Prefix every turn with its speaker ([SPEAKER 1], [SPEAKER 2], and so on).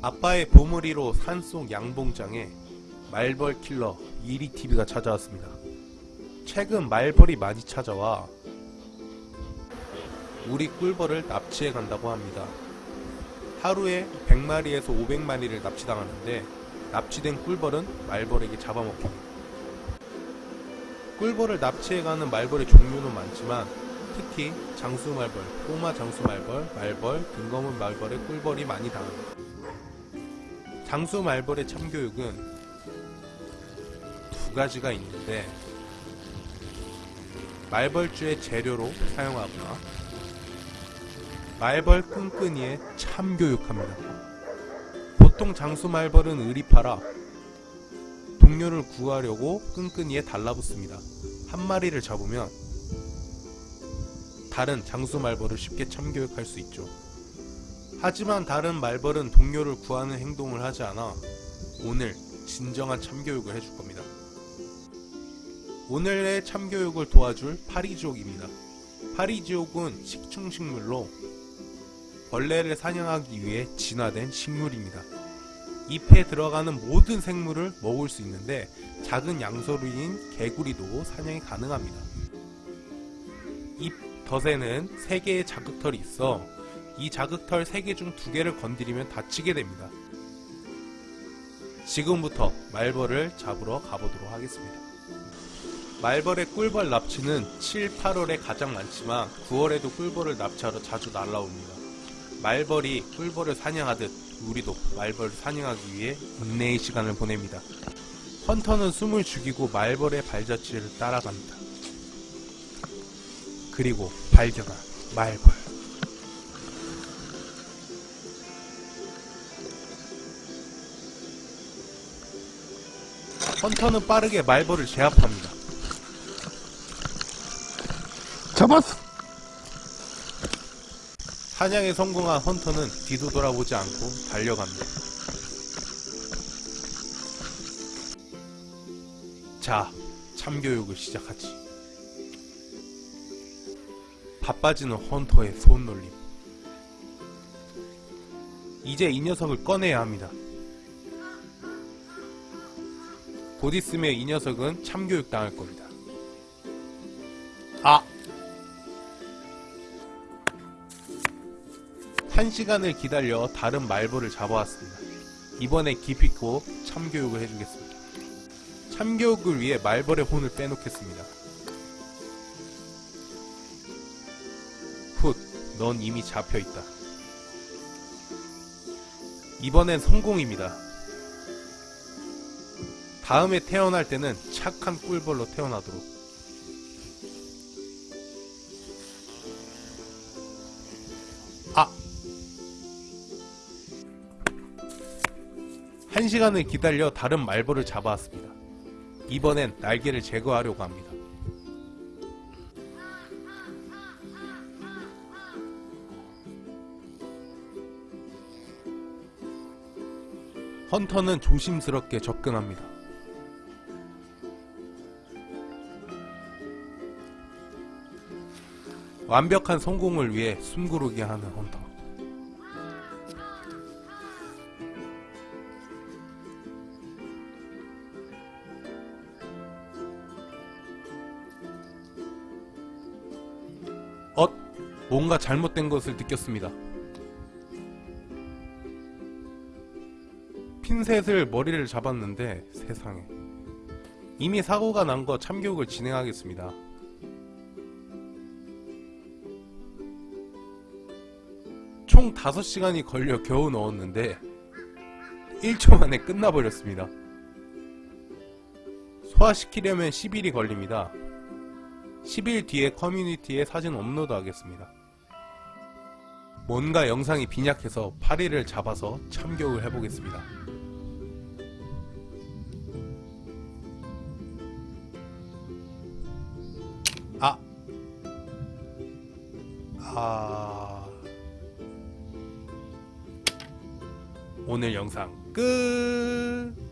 [SPEAKER 1] 아빠의 보물이로 산속 양봉장에 말벌 킬러 이리TV가 찾아왔습니다. 최근 말벌이 많이 찾아와 우리 꿀벌을 납치해 간다고 합니다. 하루에 100마리에서 500마리를 납치당하는데 납치된 꿀벌은 말벌에게 잡아먹힙니다. 꿀벌을 납치해가는 말벌의 종류는 많지만 특히 장수말벌, 꼬마 장수말벌, 말벌, 등검은 말벌의 꿀벌이 많이 당합니다. 장수말벌의 참교육은 두 가지가 있는데 말벌주의 재료로 사용하거나 말벌 끈끈이에 참교육합니다. 보통 장수 말벌은 의리파라 동료를 구하려고 끈끈이에 달라붙습니다. 한 마리를 잡으면 다른 장수 말벌을 쉽게 참교육할 수 있죠. 하지만 다른 말벌은 동료를 구하는 행동을 하지 않아 오늘 진정한 참교육을 해줄 겁니다. 오늘의 참교육을 도와줄 파리지옥입니다. 파리지옥은 식충식물로 벌레를 사냥하기 위해 진화된 식물입니다. 잎에 들어가는 모든 생물을 먹을 수 있는데 작은 양서류인 개구리도 사냥이 가능합니다. 잎 덫에는 3개의 자극털이 있어 이 자극털 3개 중 2개를 건드리면 다치게 됩니다. 지금부터 말벌을 잡으러 가보도록 하겠습니다. 말벌의 꿀벌 납치는 7, 8월에 가장 많지만 9월에도 꿀벌을 납치하러 자주 날라옵니다. 말벌이 꿀벌을 사냥하듯 우리도 말벌을 사냥하기 위해 인내의 시간을 보냅니다. 헌터는 숨을 죽이고 말벌의 발자취를 따라갑니다. 그리고 발견한 말벌. 헌터는 빠르게 말벌을 제압합니다.
[SPEAKER 2] 잡았어.
[SPEAKER 1] 사냥에 성공한 헌터는 뒤도 돌아보지 않고 달려갑니다. 자, 참교육을 시작하지. 바빠지는 헌터의 손놀림. 이제 이 녀석을 꺼내야 합니다. 곧 있으면 이 녀석은 참교육 당할 겁니다. 아! 한 시간을 기다려 다른 말벌을 잡아왔습니다. 이번에 기피코 참교육을 해주겠습니다. 참교육을 위해 말벌의 혼을 빼놓겠습니다. 훗, 넌 이미 잡혀있다. 이번엔 성공입니다. 다음에 태어날 때는 착한 꿀벌로 태어나도록. 아! 한 시간을 기다려 다른 말벌을 잡아왔습니다. 이번엔 날개를 제거하려고 합니다. 헌터는 조심스럽게 접근합니다. 완벽한 성공을 위해 숨고르게 하는 헌터. 엇! 뭔가 잘못된 것을 느꼈습니다. 핀셋을 머리를 잡았는데 세상에 이미 사고가 난 거 참교육을 진행하겠습니다. 총 5시간이 걸려 겨우 넣었는데 1초 만에 끝나버렸습니다. 소화시키려면 10일이 걸립니다. 10일 뒤에 커뮤니티에 사진 업로드 하겠습니다. 뭔가 영상이 빈약해서 파리를 잡아서 참교육을 해보겠습니다. 아! 아... 오늘 영상 끝!